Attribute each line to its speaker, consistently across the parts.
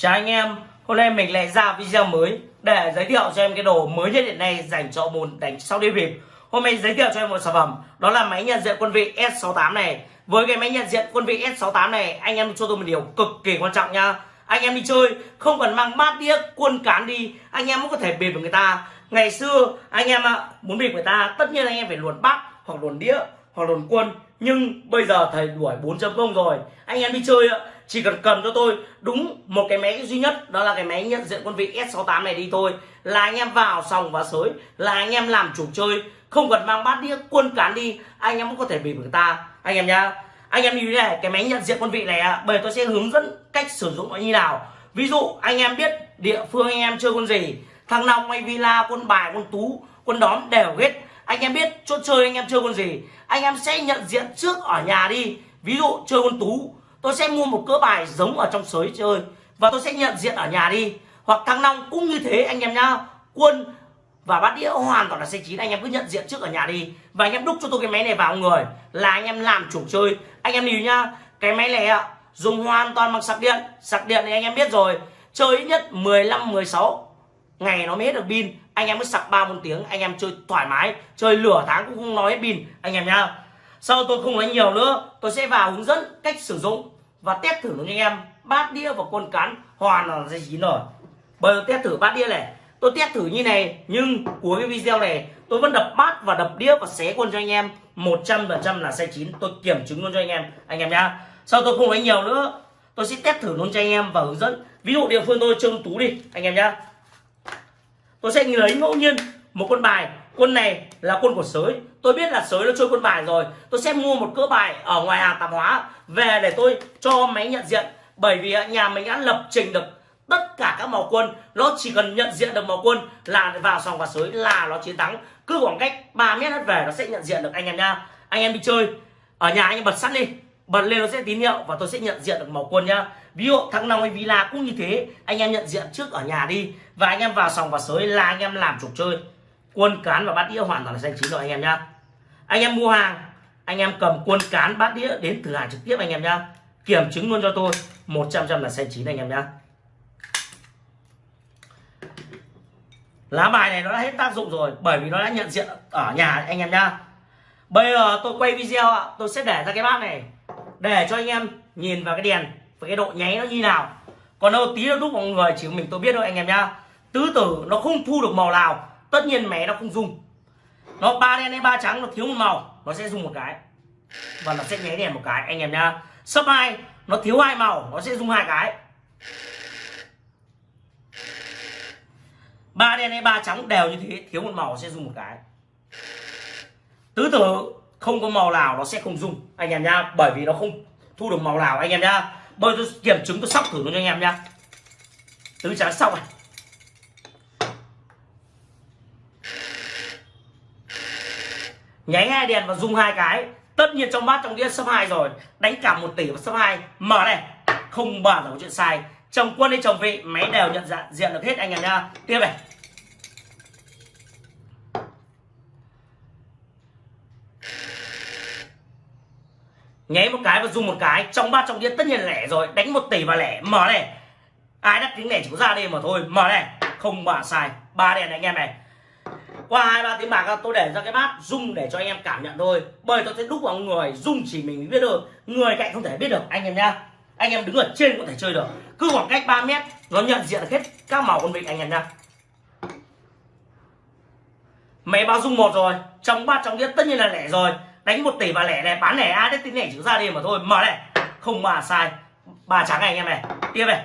Speaker 1: Chào anh em, hôm nay mình lại ra video mới để giới thiệu cho em cái đồ mới nhất hiện nay dành cho môn đánh sau đi bịp. Hôm nay giới thiệu cho em một sản phẩm, đó là máy nhận diện quân vị S68 này. Với cái máy nhận diện quân vị S68 này, anh em cho tôi một điều cực kỳ quan trọng nha. Anh em đi chơi không cần mang bát đĩa quân cán đi, anh em cũng có thể bịp được người ta. Ngày xưa anh em muốn bịp người ta, tất nhiên anh em phải luồn bát hoặc luồn đĩa hoặc luồn quân nhưng bây giờ thầy đuổi 4.0 rồi anh em đi chơi ạ chỉ cần cần cho tôi đúng một cái máy duy nhất, đó là cái máy nhận diện quân vị S68 này đi thôi. Là anh em vào sòng và sới, là anh em làm chủ chơi. Không cần mang bát đĩa, quân cán đi, anh em cũng có thể bị người ta. Anh em nhá, anh em như thế này, cái máy nhận diện quân vị này bởi tôi sẽ hướng dẫn cách sử dụng nó như nào. Ví dụ, anh em biết địa phương anh em chơi quân gì, thằng long hay villa, quân bài, quân tú, quân đóm đều hết. Anh em biết chỗ chơi anh em chơi con gì, anh em sẽ nhận diện trước ở nhà đi. Ví dụ, chơi con tú tôi sẽ mua một cỡ bài giống ở trong sới chơi và tôi sẽ nhận diện ở nhà đi. Hoặc thăng long cũng như thế, anh em nhá. Quân và bát đĩa hoàn toàn là xe chín. Anh em cứ nhận diện trước ở nhà đi. Và anh em đúc cho tôi cái máy này vào, người. Là anh em làm chủ chơi. Anh em lưu nhá, cái máy này ạ, dùng hoàn toàn bằng sạc điện. Sạc điện thì anh em biết rồi. Chơi ít nhất 15 16 ngày nó mới hết được pin. Anh em mới sạc ba bốn tiếng, anh em chơi thoải mái. Chơi lửa tháng cũng không nói hết pin. Anh em nhá sau tôi không nói nhiều nữa, tôi sẽ vào hướng dẫn cách sử dụng và test thử với anh em. Bát đĩa và quân cán hoàn là dây chín rồi bây giờ test thử bát đĩa này. Tôi test thử như này, nhưng cuối cái video này, tôi vẫn đập bát và đập đĩa và xé quân cho anh em. 100% là sai chín. Tôi kiểm chứng luôn cho anh em anh em nhá. Sau tôi không nói nhiều nữa, tôi sẽ test thử luôn cho anh em và hướng dẫn. Ví dụ địa phương tôi trông tú đi, anh em nhá. Tôi sẽ lấy ngẫu nhiên một con bài quân này là quân của sới. Tôi biết là sới nó chơi quân bài rồi. Tôi sẽ mua một cỡ bài ở ngoài hàng tạp hóa về để tôi cho máy nhận diện. Bởi vì nhà mình đã lập trình được tất cả các màu quân. Nó chỉ cần nhận diện được màu quân là vào sòng và sới là nó chiến thắng. Cứ khoảng cách 3 mét hết về nó sẽ nhận diện được anh em nha. Anh em đi chơi. Ở nhà anh em bật sắt đi. Bật lên nó sẽ tín hiệu và tôi sẽ nhận diện được màu quân nhá. Ví dụ thắng nào hay villa cũng như thế. Anh em nhận diện trước ở nhà đi. Và anh em vào sòng và sới là anh em làm chủ chơi quân cán và bát đĩa hoàn toàn là xanh chín rồi, anh em nhá. Anh em mua hàng, anh em cầm quân cán, bát đĩa đến thử hàng trực tiếp anh em nhá. Kiểm chứng luôn cho tôi 100 trăm là xanh chín anh em nhá. Lá bài này nó đã hết tác dụng rồi, bởi vì nó đã nhận diện ở nhà anh em nhá. Bây giờ tôi quay video ạ, tôi sẽ để ra cái bát này, để cho anh em nhìn vào cái đèn, và cái độ nháy nó như nào. Còn đâu tí nó đúc mọi người chỉ mình tôi biết thôi anh em nhá. Tứ tử nó không thu được màu nào tất nhiên mé nó không dùng. Nó ba đen hay ba trắng, nó thiếu một màu, nó sẽ dùng một cái. Và nó sẽ nháy đèn một cái. Anh em nhá. Sấp hai, nó thiếu hai màu, nó sẽ dùng hai cái. Ba đen hay ba trắng đều như thế, thiếu một màu sẽ dùng một cái. Tứ tử, không có màu nào nó sẽ không dùng. Anh em nhá, bởi vì nó không thu được màu nào. Anh em nhá bây tôi kiểm chứng, tôi sóc thử nó cho anh em nhá. Tứ trắng sóc này. Nháy hai đèn và dùng hai cái. Tất nhiên trong bát trong đĩa sấp hai rồi. Đánh cả một tỷ và sấp hai. Mở này. Không bàn là có chuyện sai. Chồng quân hay chồng vị, máy đều nhận dạng, diện được hết anh em nhá. Tiếp này. Nháy một cái và dùng một cái. Trong bát trong đĩa tất nhiên là lẻ rồi. Đánh một tỷ và lẻ. Mở này. Ai đắt tiếng lẻ chỉ có ra đây mà thôi. Mở này. Không bà sai. Ba đèn này, anh em này qua hai, ba tiếng bạc tôi để ra cái bát rung để cho anh em cảm nhận thôi. Bởi tôi sẽ đúc vào người rung chỉ mình biết được người cạnh không thể biết được, anh em nhá. Anh em đứng ở trên có thể chơi được. Cứ khoảng cách 3 mét, nó nhận diện hết các màu con vịt, anh em nhá. Máy báo rung một rồi. Trong bát, trong đĩa, tất nhiên là lẻ rồi. Đánh một tỷ và lẻ này, bán lẻ ai đấy tính lẻ chữ ra đi mà thôi. Mở này. Không mà sai. Ba trắng này, anh em này. Tiếp này.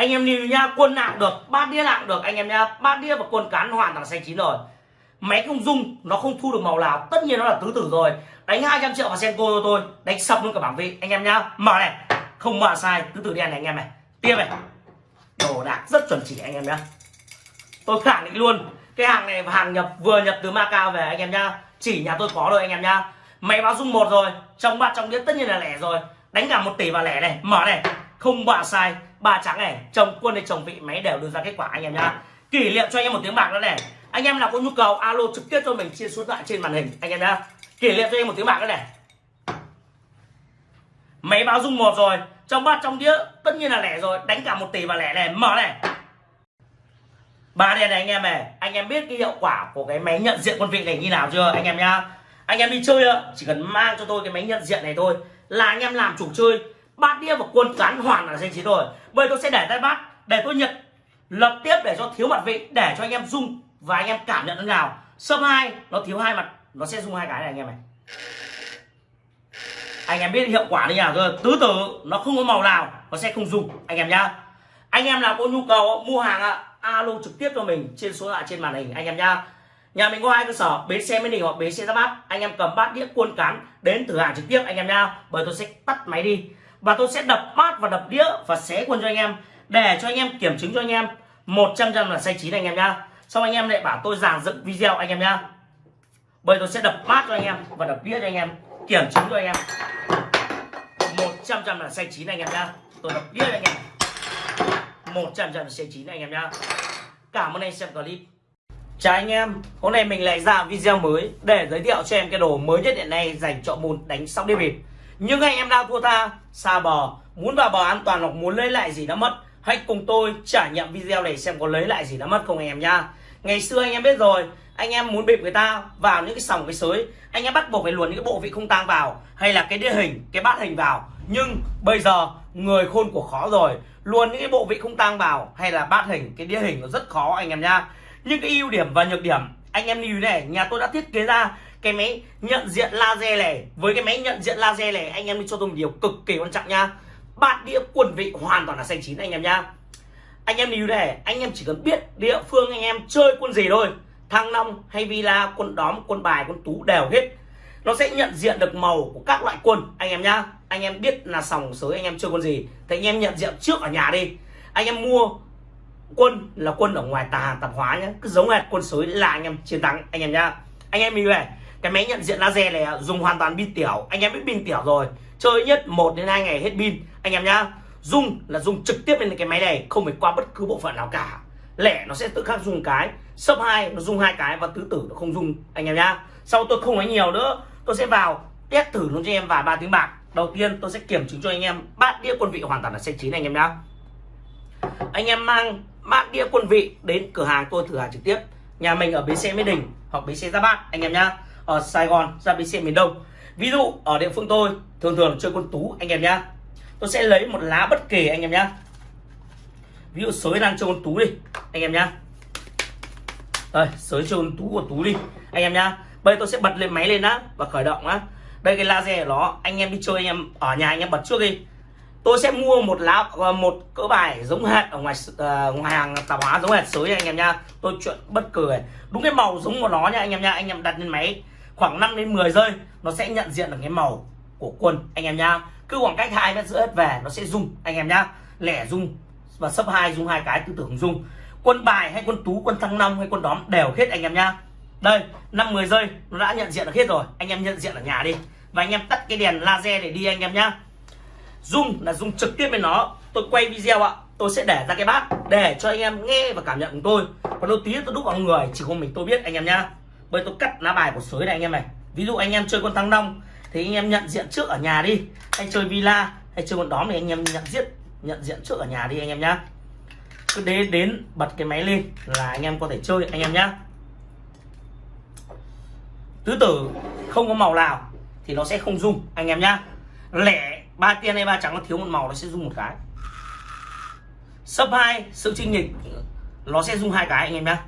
Speaker 1: Anh em nhìn nha, quân nặng được bát đĩa nặng được. Anh em nha bát đĩa và quân cán hoàn toàn xanh chín rồi. Máy không dung nó không thu được màu nào. Tất nhiên nó là tứ tử rồi. Đánh 200 triệu vào senko cho tôi, đánh sập luôn cả bảng vị. Anh em nhá mở này. Không mở sai, tứ tử đen này anh em này. Tiếp này. Đồ đạc rất chuẩn chỉ anh em nhá tôi khẳng định luôn, cái hàng này hàng nhập, vừa nhập từ Macau về anh em nhá chỉ nhà tôi có rồi anh em nhá máy báo dung một rồi, trong ba trong đĩa tất nhiên là lẻ rồi. Đánh cả một tỷ vào lẻ này, mở này. Không bạ sai ba trắng này, chồng quân hay chồng vị, máy đều đưa ra kết quả, anh em nhá. Kỷ niệm cho anh em một tiếng bạc nữa này. Anh em nào có nhu cầu, alo trực tiếp cho mình, chia số thoại trên màn hình, anh em nhá. Kỷ niệm cho anh em một tiếng bạc nữa này. Máy báo dung một rồi, trong bát trong đĩa, tất nhiên là lẻ rồi, đánh cả một tỷ và lẻ này, mở này. Ba đèn này anh em này, anh em biết cái hiệu quả của cái máy nhận diện quân vị này như nào chưa, anh em nhá. Anh em đi chơi chỉ cần mang cho tôi cái máy nhận diện này thôi, là anh em làm chủ chơi bát đĩa và quân cán hoàn là danh chín rồi bây tôi sẽ để tay bát, để tôi nhận lập tiếp để cho thiếu mặt vị, để cho anh em dung và anh em cảm nhận thế nào sâm hai, nó thiếu hai mặt, nó sẽ dung hai cái này anh em này anh em biết hiệu quả như nào rồi tứ tử, nó không có màu nào, nó sẽ không dùng anh em nhá. Anh em nào có nhu cầu mua hàng ạ, alo trực tiếp cho mình trên số lạ trên màn hình, anh em nhá. Nhà mình có hai cơ sở, bến xe mới đình hoặc bến xe ra bát. Anh em cầm bát đĩa cuôn cán đến thử hàng trực tiếp, anh em nhá. Bởi tôi sẽ tắt máy đi và tôi sẽ đập bát và đập đĩa và xé quân cho anh em để cho anh em kiểm chứng cho anh em. 100 trăm là sai chín anh em nhá. Xong anh em lại bảo tôi giảng dựng video anh em nhá. Bởi tôi sẽ đập bát cho anh em và đập đĩa cho anh em kiểm chứng cho anh em. 100 trăm là sai chín anh em nhá. Tôi đập đĩa cho anh em. 100 trăm là sai chín anh em nhá. Cảm ơn anh xem clip. Chào anh em, hôm nay mình lại ra video mới để giới thiệu cho em cái đồ mới nhất hiện nay dành cho môn đánh sóc đĩa bịp. Nhưng anh em đang thua tha, xa bò muốn vào bò an toàn hoặc muốn lấy lại gì đã mất, hãy cùng tôi trải nghiệm video này xem có lấy lại gì đã mất không anh em nhá. Ngày xưa anh em biết rồi, anh em muốn bịp người ta vào những cái sòng cái sới, anh em bắt buộc phải luồn những cái bộ vị không tang vào hay là cái đĩa hình, cái bát hình vào. Nhưng bây giờ người khôn của khó rồi, luồn những cái bộ vị không tang vào hay là bát hình, cái đĩa hình nó rất khó anh em nhá nhưng cái ưu điểm và nhược điểm anh em lưu này nhà tôi đã thiết kế ra cái máy nhận diện laser này, với cái máy nhận diện laser này, anh em đi cho tôi một điều cực kỳ quan trọng nha bát đĩa quân vị hoàn toàn là xanh chín anh em nhá. Anh em lưu này, anh em chỉ cần biết địa phương anh em chơi quân gì thôi. Thăng long hay villa, quân đóm, quân bài, quân tú đều hết. Nó sẽ nhận diện được màu của các loại quân, anh em nhá. Anh em biết là sòng sới anh em chơi quân gì, thì anh em nhận diện trước ở nhà đi. Anh em mua quân là quân ở ngoài tà tạp hóa nhá. Cứ giống hệt quân sới là anh em chiến thắng, anh em nhá. Anh em mình về cái máy nhận diện laser này dùng hoàn toàn pin tiểu. Anh em biết pin tiểu rồi. Chơi nhất 1 đến 2 ngày hết pin. Anh em nhá, dùng là dùng trực tiếp lên cái máy này, không phải qua bất cứ bộ phận nào cả. Lẻ nó sẽ tự khắc dùng cái sấp hai nó dùng hai cái và tứ tử nó không dùng. Anh em nhá, sau tôi không nói nhiều nữa, tôi sẽ vào test thử luôn cho em vài ba tiếng bạc. Đầu tiên tôi sẽ kiểm chứng cho anh em, bát đĩa quân vị hoàn toàn là xe chín anh em nhá. Anh em mang bát đĩa quân vị đến cửa hàng tôi thử hàng trực tiếp. Nhà mình ở bến xe mỹ đình hoặc bến xe gia bát, anh em nhá ở sài gòn ra bến xe miền đông. Ví dụ ở địa phương tôi thường thường chơi quân tú anh em nhá. Tôi sẽ lấy một lá bất kỳ anh em nhá. Ví dụ sới đang chơi quân tú đi anh em nhá. Đây sới chơi quân tú của tú đi anh em nhá. Bây giờ tôi sẽ bật lên máy lên á và khởi động á. Đây cái laser của nó anh em đi chơi anh em ở nhà anh em bật trước đi. Tôi sẽ mua một lá ờ, một cỡ bài giống hệt ở ngoài uh, ngoài hàng tạp hóa giống hệt sới anh em nha tôi chuyện bất cười đúng cái màu giống của nó nha anh em nha anh em đặt lên máy khoảng 5 đến 10 giây nó sẽ nhận diện được cái màu của quân anh em nhá, cứ khoảng cách hai mét giữa hết về nó sẽ rung anh em nhá. Lẻ rung và sấp hai rung hai cái tư tưởng rung quân bài hay quân tú quân thăng long hay quân đóm đều hết anh em nhá. Đây năm 10 giây nó đã nhận diện được hết rồi. Anh em nhận diện ở nhà đi. Và anh em tắt cái đèn laser để đi anh em nhá. Zoom là dùng trực tiếp với nó. Tôi quay video ạ tôi sẽ để ra cái bát để cho anh em nghe và cảm nhận của tôi. Còn đầu tí tôi đúc vào người chỉ có mình tôi biết anh em nhá bây tôi cắt lá bài của sới này anh em này. Ví dụ anh em chơi con thăng long, thì anh em nhận diện trước ở nhà đi. Hay chơi villa, hay chơi con đóm thì anh em nhận diện nhận diện trước ở nhà đi anh em nhá. Cứ đến đến, bật cái máy lên là anh em có thể chơi, anh em nhá. Tứ tử không có màu nào thì nó sẽ không rung, anh em nhá. Lẻ, ba tiên hay ba trắng nó thiếu một màu nó sẽ dùng một cái. Sấp hai, sự trinh nghịch nó sẽ dùng hai cái, anh em nhá.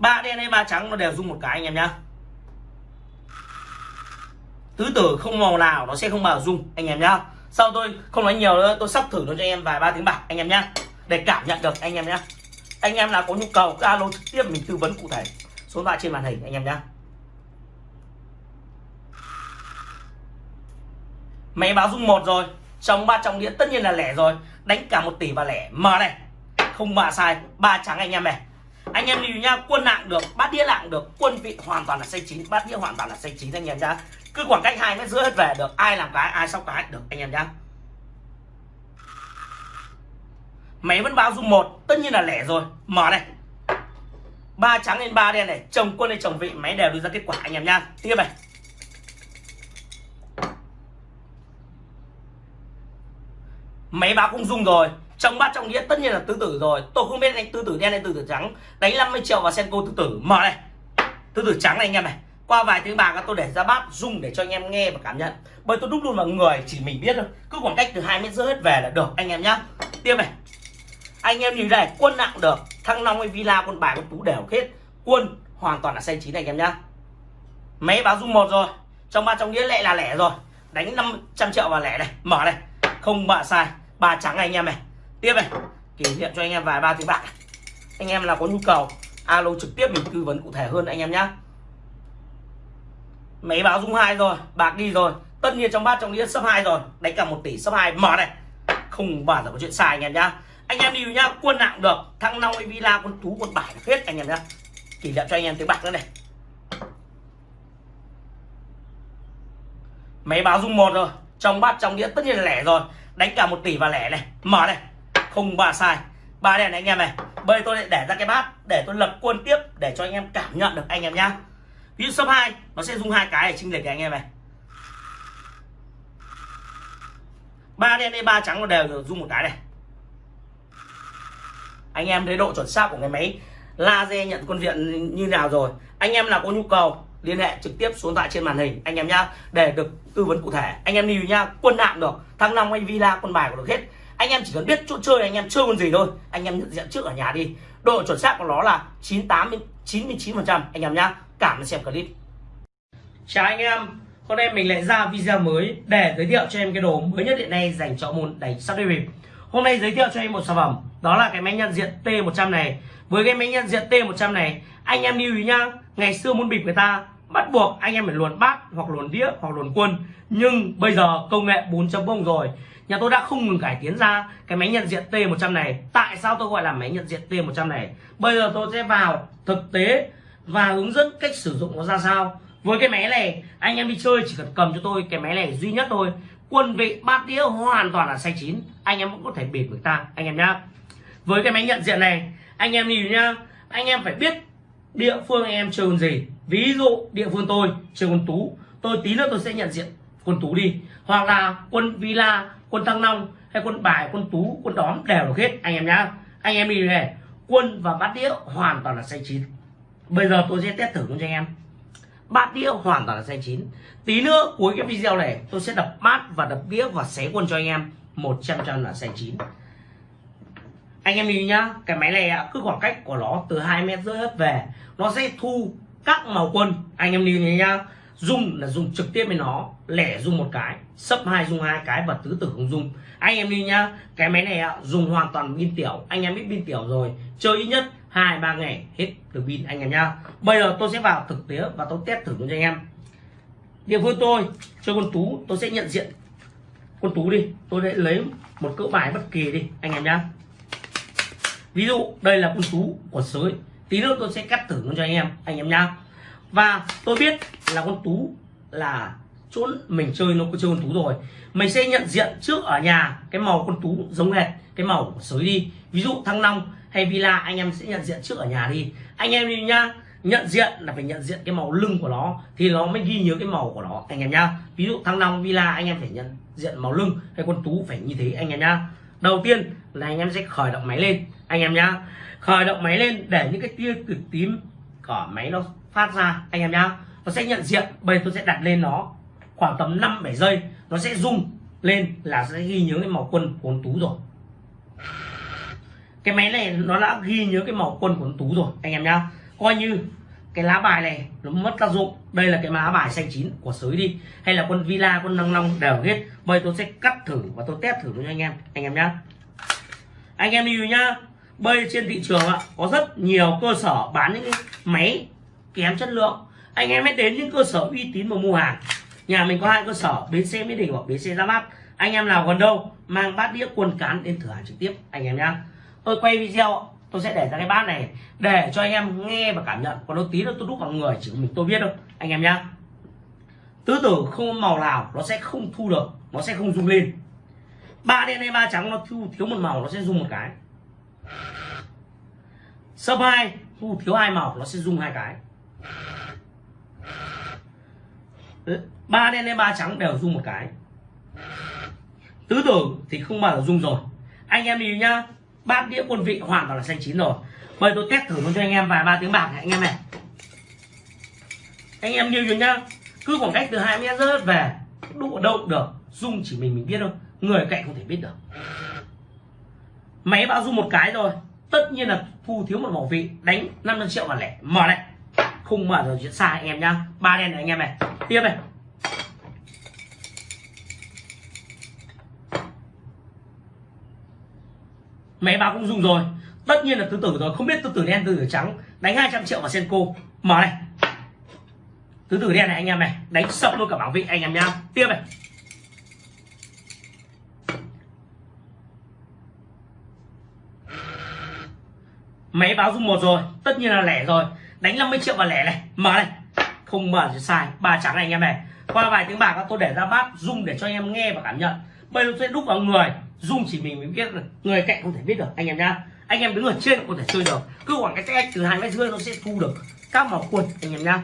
Speaker 1: Ba đen hay ba trắng nó đều dùng một cái anh em nhá. Tứ tử không màu nào nó sẽ không bao dung anh em nhá. Sau tôi không nói nhiều nữa, tôi sắp thử nó cho anh em vài ba tiếng bạc, anh em nhá. Để cảm nhận được, anh em nhá. Anh em nào có nhu cầu alo trực tiếp mình tư vấn cụ thể. Số điện thoại trên màn hình, anh em nhá. Máy báo dung một rồi, trong ba trong đĩa tất nhiên là lẻ rồi. Đánh cả một tỷ và lẻ. Mở này, không mà sai, ba trắng anh em này anh em lưu nha, quân nặng được, bát đĩa nặng được, quân vị hoàn toàn là xanh chín, bát đĩa hoàn toàn là xanh chín anh em nhá. Cứ khoảng cách hai mét rưỡi hết về được, ai làm cái, ai sóc cái được anh em nhá. Máy vẫn báo dung một, tất nhiên là lẻ rồi, mở này. Ba trắng lên ba đen này, chồng quân lên chồng vị, máy đều đưa ra kết quả anh em nhá. Tiếp này. Máy báo cũng dung rồi trong bát trong đĩa tất nhiên là tứ tử rồi. Tôi không biết đánh tứ tử đen hay tứ tử trắng. Đánh 50 triệu vào senko tứ tử. Mở này. Tứ tử trắng này anh em này. Qua vài tiếng bạc tôi để ra bát dùng để cho anh em nghe và cảm nhận. Bởi tôi đúc luôn vào người, chỉ mình biết thôi. Cứ khoảng cách từ hai mét rưỡi hết về là được, anh em nhá. Tiếp này. Anh em nhìn đây, quân nặng được. Thăng long hay villa, quân bài con tú đều hết. Quân hoàn toàn là xanh chín này, anh em nhá. Máy báo dung một rồi. Trong ba trong đĩa lệ là lẻ rồi. Đánh 500 triệu vào lẻ này. Mở này. Không bạ sai. Ba trắng anh em này tiếp này, kỷ niệm cho anh em vài ba tiếng bạc. Anh em là có nhu cầu, alo trực tiếp mình tư vấn cụ thể hơn anh em nhá. Máy báo dung hai rồi, bạc đi rồi. Tất nhiên trong bát trong đĩa sấp hai rồi. Đánh cả một tỷ sấp hai. Mở này. Không bao giờ có chuyện sai anh em nhá. Anh em đi nhá, quân nặng được. Thăng long villa quân tú, quân bài hết anh em nhá. Kỷ niệm cho anh em tiếng bạc nữa này. Máy báo dung một rồi. Trong bát trong đĩa tất nhiên là lẻ rồi. Đánh cả một tỷ và lẻ này. Mở này không ba sai. Ba đèn này anh em này, bây tôi lại để ra cái bát để tôi lập quân tiếp để cho anh em cảm nhận được anh em nhá. Ví dụ số 2 nó sẽ dùng hai cái để chinh lệch anh em này. Ba đen đây ba trắng nó đều dùng một cái này. Anh em thấy độ chuẩn xác của cái máy laser nhận quân viện như nào rồi. Anh em nào có nhu cầu, liên hệ trực tiếp xuống tại trên màn hình, anh em nhá, để được tư vấn cụ thể. Anh em lưu nhá, quân hạng được, thăng long hay villa quân bài của được hết anh em chỉ cần biết chỗ chơi, anh em chơi con gì thôi. Anh em nhận diện trước ở nhà đi. Độ chuẩn xác của nó là 98 99 phần trăm. Anh em nhá, cảm ơn xem clip. Chào anh em. Hôm nay mình lại ra video mới để giới thiệu cho em cái đồ mới nhất hiện nay dành cho môn đánh sắp đi bịp. Hôm nay giới thiệu cho em một sản phẩm, đó là cái máy nhận diện T100 này. Với cái máy nhận diện T100 này, anh em lưu ý nhá, ngày xưa muốn bịp người ta bắt buộc anh em phải luồn bát hoặc luồn đĩa hoặc luồn quân. Nhưng bây giờ công nghệ 4.0 rồi nhà tôi đã không ngừng cải tiến ra cái máy nhận diện T100 này. Tại sao tôi gọi là máy nhận diện T100 này? Bây giờ tôi sẽ vào thực tế và hướng dẫn cách sử dụng nó ra sao. Với cái máy này, anh em đi chơi chỉ cần cầm cho tôi cái máy này duy nhất thôi. Quân vị bát đĩa hoàn toàn là sai chín. Anh em cũng có thể bịp người ta, anh em nhá. Với cái máy nhận diện này, anh em nhìn nhá. Anh em phải biết địa phương anh em chơi con gì. Ví dụ địa phương tôi chơi con tú. Tôi tí nữa tôi sẽ nhận diện quân tú đi. Hoặc là quân villa quân thăng long hay quân bài, quân tú, quân đóm đều được hết anh em nhá. Anh em đi này quân và bát đĩa hoàn toàn là xanh chín. Bây giờ tôi sẽ test thử cho anh em. Bát đĩa hoàn toàn là xanh chín. Tí nữa, cuối cái video này, tôi sẽ đập bát và đập đĩa và xé quân cho anh em. 100 trăm là xanh chín. Anh em nhìn nhá, cái máy này cứ khoảng cách của nó từ hai mét rưỡi hết về, nó sẽ thu các màu quân. Anh em nhìn nhá dùng là dùng trực tiếp với nó, lẻ dùng một cái sấp hai dùng hai cái và tứ tử không dùng anh em đi nhá, cái máy này dùng hoàn toàn pin tiểu, anh em biết pin tiểu rồi, chơi ít nhất hai, ba ngày, hết được pin anh em nhá. Bây giờ tôi sẽ vào thực tế và tôi test thử cho anh em. Địa phương tôi, chơi con tú, tôi sẽ nhận diện con tú đi, tôi sẽ lấy một cỡ bài bất kỳ đi, anh em nhá. Ví dụ, đây là con tú của sới, tí nữa tôi sẽ cắt thử cho anh em anh em nhá và tôi biết là con tú là chỗ mình chơi, nó có chơi con tú rồi. Mình sẽ nhận diện trước ở nhà cái màu con tú giống hệt, cái màu của sới đi. Ví dụ thăng long hay villa, anh em sẽ nhận diện trước ở nhà đi. Anh em đi nhá, nhận diện là phải nhận diện cái màu lưng của nó, thì nó mới ghi nhớ cái màu của nó, anh em nhá. Ví dụ thăng long, villa, anh em phải nhận diện màu lưng hay con tú phải như thế, anh em nhá. Đầu tiên là anh em sẽ khởi động máy lên, anh em nhá. Khởi động máy lên để những cái tia cực tím của máy nó phát ra, anh em nhá. Nó sẽ nhận diện, bây giờ tôi sẽ đặt lên nó khoảng tầm 5 7 giây. Nó sẽ rung lên là sẽ ghi nhớ cái màu quân của tú rồi. Cái máy này nó đã ghi nhớ cái màu quân của tú rồi, anh em nhá. Coi như cái lá bài này nó mất tác dụng. Đây là cái lá bài xanh chín của sới đi. Hay là quân villa quân năng long đều hết. Bây tôi sẽ cắt thử và tôi test thử cho anh em anh em nhá. Anh em lưu nhá. Bây trên thị trường ạ, có rất nhiều cơ sở bán những cái máy kém chất lượng. Anh em hãy đến những cơ sở uy tín mà mua hàng. Nhà mình có hai cơ sở, bến xe mỹ đình hoặc bến xe ra mắt. Anh em nào gần đâu, mang bát đĩa quần cán đến thử hàng trực tiếp, anh em nhá. Tôi quay video, tôi sẽ để ra cái bát này, để cho anh em nghe và cảm nhận. Còn nó tí nữa tôi đúc vào người, chỉ mình tôi biết đâu anh em nhá. Tứ tử không màu nào nó sẽ không thu được, nó sẽ không rung lên. Ba đen hay ba trắng nó thu, thiếu một màu nó sẽ rung một cái. Sấp hai, thu thiếu hai màu nó sẽ rung hai cái ba đen hay ba trắng đều rung một cái. Tứ tưởng thì không bao giờ dung rồi. Anh em đi nhá bát đĩa quân vị hoàn toàn là xanh chín rồi. Bây tôi test thử luôn cho anh em vài ba tiếng bạc này, anh em này. Anh em lưu cho nhá, cứ khoảng cách từ hai mét rớt về đụ đâu được dung chỉ mình mình biết thôi, người cạnh không thể biết được. Máy báo dung một cái rồi, tất nhiên là thu thiếu một bảo vị, đánh 500 triệu và lẻ, mở này không mở rồi chuyện xa anh em nhá. Ba đen này anh em này. Tiếp này. Máy báo cũng dùng rồi. Tất nhiên là tứ tử rồi. Không biết tứ tử đen, tứ tử trắng. Đánh 200 triệu vào senko. Mở này. Tứ tử đen này anh em này. Đánh sập luôn cả bảo vị anh em nhá. Tiếp này. Máy báo dung một rồi. Tất nhiên là lẻ rồi đánh 50 triệu vào lẻ này. Mở này. Không mở thì sai. Ba trắng này anh em này. Qua vài tiếng bạc, tôi để ra bát dung để cho anh em nghe và cảm nhận. Bây giờ sẽ đúc vào người. Dung chỉ mình mới biết được. Người cạnh không thể biết được, anh em nhá. Anh em đứng ở trên có thể chơi được. Cứ khoảng cách cách từ hai mét rưỡi nó sẽ thu được các màu quần, anh em nhá.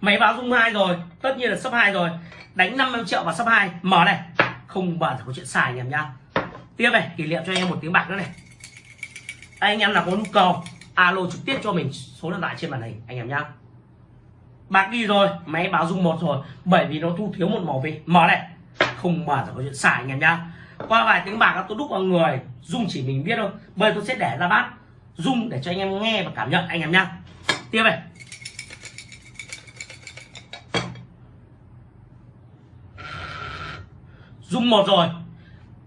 Speaker 1: Máy báo dung hai rồi. Tất nhiên là sấp hai rồi. Đánh 50 triệu vào sấp hai. Mở này. Không bao giờ có chuyện xài anh em nhá. Tiếp này, kỷ niệm cho anh em một tiếng bạc nữa này anh em nào có nhu cầu, alo trực tiếp cho mình số điện thoại trên màn hình, anh em nhá. Bạc đi rồi, máy báo dung một rồi, bởi vì nó thu thiếu một màu vị mở này. Không mở là có chuyện xài, anh em nhá. Qua vài tiếng bạc, tôi đúc vào người dung chỉ mình biết thôi. Bây tôi sẽ để ra bát dung để cho anh em nghe và cảm nhận, anh em nhá. Tiếp này. Dung một rồi.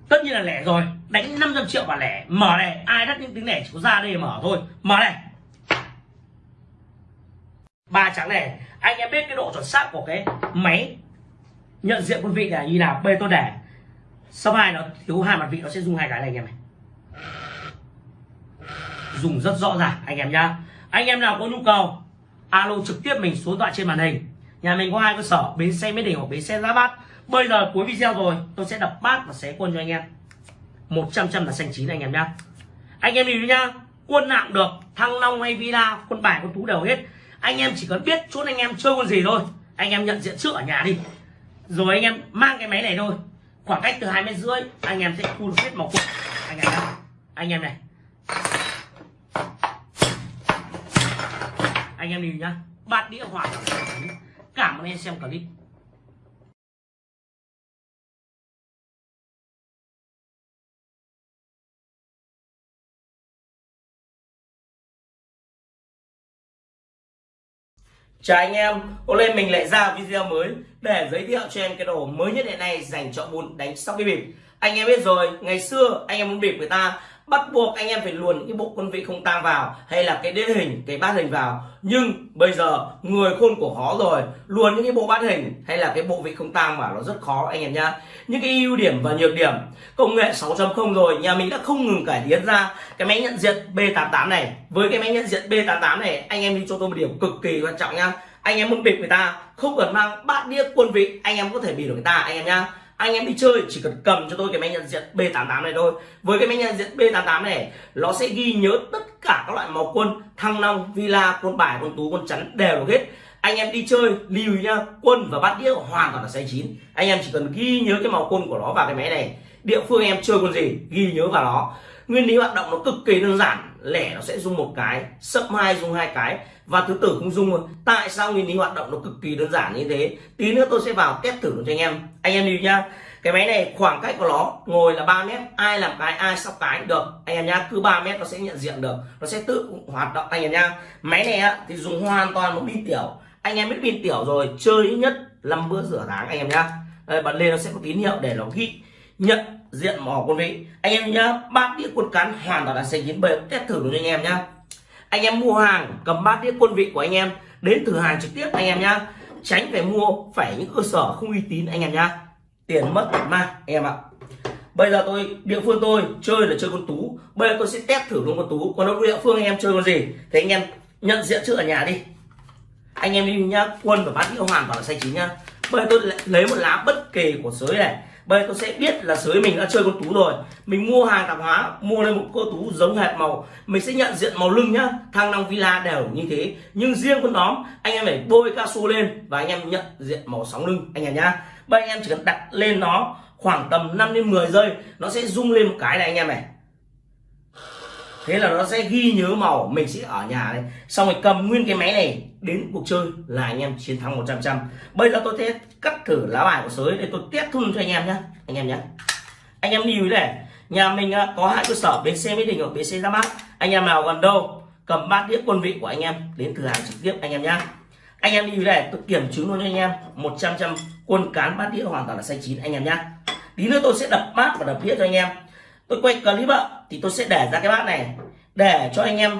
Speaker 1: Tất nhiên là lẻ rồi đánh 500 triệu vào lẻ. Mở này, ai đắt những tiếng lẻ chỉ có ra đây mở thôi. Mở này. Ba trắng này, anh em biết cái độ chuẩn xác của cái máy nhận diện quân vị là như nào? Bê tôi để sau hai nó thiếu hai mặt vị, nó sẽ dùng hai cái này anh em này. Dùng rất rõ ràng, anh em nhá. Anh em nào có nhu cầu, alo trực tiếp mình số điện thoại trên màn hình. Nhà mình có hai cơ sở, bến xe mỹ đình hoặc bến xe giá bát. Bây giờ cuối video rồi, tôi sẽ đập bát và xé quân cho anh em. 100 trăm là xanh chín anh em nhá. Anh em nhìn nhá, quân nào cũng được, thăng long hay villa, quân bài, quân tú đều hết. Anh em chỉ cần biết chốt anh em chơi quân gì thôi. Anh em nhận diện trước ở nhà đi. Rồi anh em mang cái máy này thôi. Khoảng cách từ hai mét rưỡi, anh em sẽ thu được hết màu quân. Anh em nhá. Anh em này. Anh em nhìn nhá. Bát đĩa hoàn cảm ơn em xem clip. Chào anh em, hôm nay mình lại ra video mới để giới thiệu cho em cái đồ mới nhất hiện nay dành cho môn đánh sóc cái bịp. Anh em biết rồi, ngày xưa anh em muốn bịp người ta bắt buộc anh em phải luồn những cái bộ quân vị không tang vào hay là cái đế hình, cái bát hình vào. Nhưng bây giờ người khôn của khó rồi, luồn những cái bộ bát hình hay là cái bộ vị không tang vào nó rất khó anh em nhá. Những cái ưu điểm và nhược điểm công nghệ 6.0 rồi, nhà mình đã không ngừng cải tiến ra cái máy nhận diện B88 này. Với cái máy nhận diện B88 này, anh em đi cho tôi một điểm cực kỳ quan trọng nhá anh em muốn bịp người ta không cần mang bát đĩa quân vị anh em có thể bịp được người ta anh em nhá anh em đi chơi, chỉ cần cầm cho tôi cái máy nhận diện B88 này thôi. Với cái máy nhận diện B88 này, nó sẽ ghi nhớ tất cả các loại màu quân, thăng long, villa, quân bài, quân tú, quân chắn đều được hết. Anh em đi chơi, lưu ý nhá, quân và bát đĩa hoàn toàn là say chín. Anh em chỉ cần ghi nhớ cái màu quân của nó vào cái máy này. Địa phương em chơi quân gì, ghi nhớ vào nó. Nguyên lý hoạt động nó cực kỳ đơn giản, lẻ nó sẽ dùng một cái sấp hai, dùng hai cái và thứ tử không dung tại sao nguyên lý hoạt động nó cực kỳ đơn giản như thế? Tí nữa tôi sẽ vào test thử cho anh em. Anh em đi nhá. Cái máy này khoảng cách của nó ngồi là 3 mét. Ai làm cái ai sóc cái được. Anh em nhá cứ 3 mét nó sẽ nhận diện được. Nó sẽ tự hoạt động. Anh em nhá máy này á, thì dùng hoàn toàn một pin tiểu. Anh em biết pin tiểu rồi chơi ít nhất 5 bữa rửa tháng anh em nhá. Đây, bật lên nó sẽ có tín hiệu để nó ghi nhận diện mỏ quân vị. Anh em nhá bát đĩa quân cán hoàn toàn là xanh chín bề test thử cho anh em nhá anh em mua hàng, cầm bát đĩa quân vị của anh em, đến thử hàng trực tiếp anh em nhá. Tránh phải mua, phải những cơ sở không uy tín anh em nhá. Tiền mất tật mang, anh em ạ. Bây giờ tôi, địa phương tôi chơi là chơi con tú. Bây giờ tôi sẽ test thử luôn con tú. Còn đâu địa phương anh em chơi con gì? Thì anh em nhận diện trước ở nhà đi. Anh em đi nhá, quân và bát đĩa hoàn toàn là sai chính nhá. Bây giờ tôi lấy một lá bất kỳ của sới này bây tôi sẽ biết là sới mình đã chơi con tú rồi. Mình mua hàng tạp hóa, mua lên một cô tú giống hệt màu. Mình sẽ nhận diện màu lưng nhá, thang long villa đều như thế. Nhưng riêng con đóm anh em phải bôi cao su lên và anh em nhận diện màu sóng lưng, anh em nhá. Bây anh em chỉ cần đặt lên nó khoảng tầm 5 đến 10 giây, nó sẽ rung lên một cái này anh em này. Thế là nó sẽ ghi nhớ màu, mình sẽ ở nhà này. Xong rồi cầm nguyên cái máy này đến cuộc chơi là anh em chiến thắng 100 trăm bây giờ tôi sẽ cắt thử lá bài của sới để tôi test thun cho anh em nhé anh em nhé anh em lưu ý này, nhà mình à, có hai cơ sở, bến xe mỹ đình ở bến xe ra mắt. Anh em nào gần đâu, cầm bát đĩa quân vị của anh em đến cửa hàng trực tiếp anh em nhé anh em lưu ý này, tôi kiểm chứng luôn cho anh em 100 trăm quân cán bát đĩa hoàn toàn là xanh chín anh em nhé tí nữa tôi sẽ đập bát và đập đĩa cho anh em. Tôi quay clip ạ, thì tôi sẽ để ra cái bát này, để cho anh em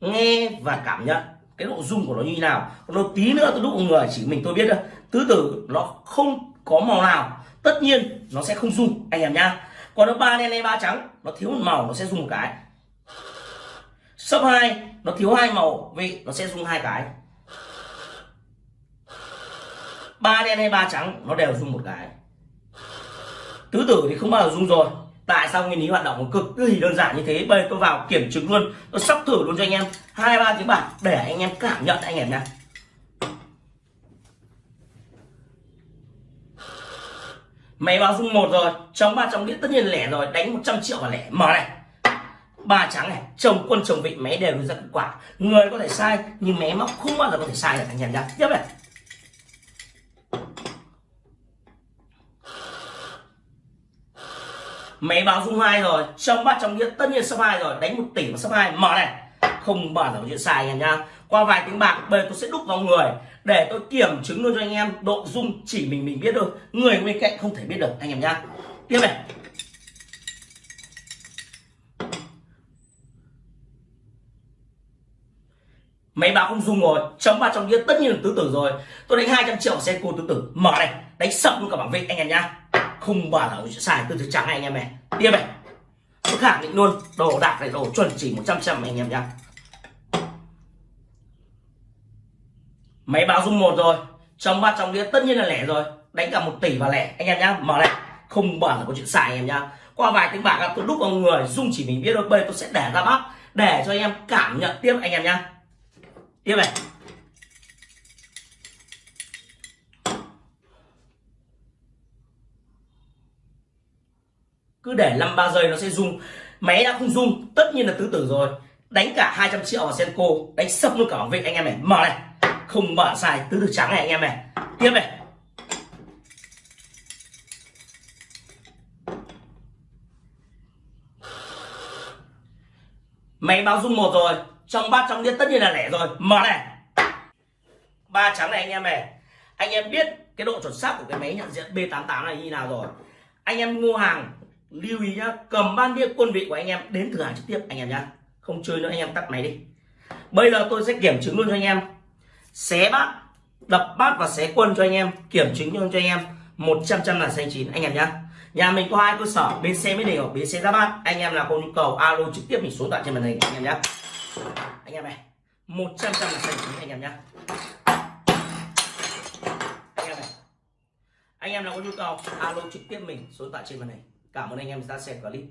Speaker 1: nghe và cảm nhận cái độ dung của nó như thế nào nó tí nữa tôi đúc một người, chỉ mình tôi biết thôi. Tứ tử nó không có màu nào. Tất nhiên nó sẽ không dung anh em nhá. Còn nó ba đen hay ba trắng, nó thiếu một màu, nó sẽ dùng một cái. Sấp hai, nó thiếu hai màu vị nó sẽ dùng hai cái. Ba đen hay ba trắng, nó đều dùng một cái. Tứ tử thì không bao giờ dùng rồi tại sao nguyên lý hoạt động cực kỳ đơn giản như thế? Bây tôi vào kiểm chứng luôn. Tôi sắp thử luôn cho anh em. Hai, ba tiếng bạc để anh em cảm nhận anh em nha máy báo dung một rồi. Trong ba trong đĩa tất nhiên lẻ rồi. Đánh 100 triệu và lẻ. Mở này. Ba trắng này. Chồng quân chồng vị. Máy đều ra kết quả. Người có thể sai, nhưng máy móc không bao giờ có thể sai được anh em nhá. Tiếp này. Máy báo dung hai rồi trong bát trong đĩa tất nhiên sắp hai rồi, đánh một tỷ mà sấp hai. Mở này, không bao giờ chuyện sai anh em nhá. Qua vài tiếng bạc, bây tôi sẽ đúc vào người, để tôi kiểm chứng luôn cho anh em độ dung chỉ mình mình biết được người bên cạnh không thể biết được, anh em nhá. Tiếp này. Máy báo không dung rồi chấm ba trong đĩa tất nhiên là tứ tử rồi. Tôi đánh 200 triệu xe cô tứ tử. Mở này, đánh sập luôn cả bảng vệ anh em nhá không bao giờ xài tôi thứ trắng này anh em này tiếp này. Tôi khẳng định luôn, đồ đạc này, đồ chuẩn chỉ 100 trăm anh em nhá. Máy báo dung một rồi, trong ba trong đĩa tất nhiên là lẻ rồi, đánh cả một tỷ và lẻ, anh em nhá. Mở này không bao giờ có chuyện xài anh em nhá. Qua vài tiếng bạc, tôi đúc vào người dung chỉ mình biết thôi bây tôi sẽ để ra bác để cho anh em cảm nhận tiếp anh em nhá. Tiếp này. Cứ để 5 ba giây nó sẽ rung máy đã không rung tất nhiên là tứ tử rồi. Đánh cả 200 triệu vào senko, đánh sập luôn cả bảo vệ anh em này, mở này. Không mở xài tứ tử trắng này, anh em này. Tiếp này. Máy báo rung một rồi. Trong bát, trong đĩa tất nhiên là lẻ rồi. Mở này. Ba trắng này, anh em này. Anh em biết cái độ chuẩn xác của cái máy nhận diện B88 này như nào rồi. Anh em mua hàng lưu ý nhá, cầm ban đĩa quân vị của anh em đến thử hàng trực tiếp, anh em nhá. Không chơi nữa, anh em tắt máy đi. Bây giờ tôi sẽ kiểm chứng luôn cho anh em. Xé bát, đập bát và xé quân cho anh em, kiểm chứng luôn cho anh em. 100 trăm là xanh chín, anh em nhá. Nhà mình có hai cơ sở bên xe mới đều ở bên xe ra bát. Anh em nào có nhu cầu, alo trực tiếp mình số tại trên màn hình, anh em nhá. Anh em này 100 trăm là xanh chín, anh em nhá. Anh em này, anh em nào có nhu cầu, alo trực tiếp mình, số tại trên màn hình cảm ơn anh em đã xem clip.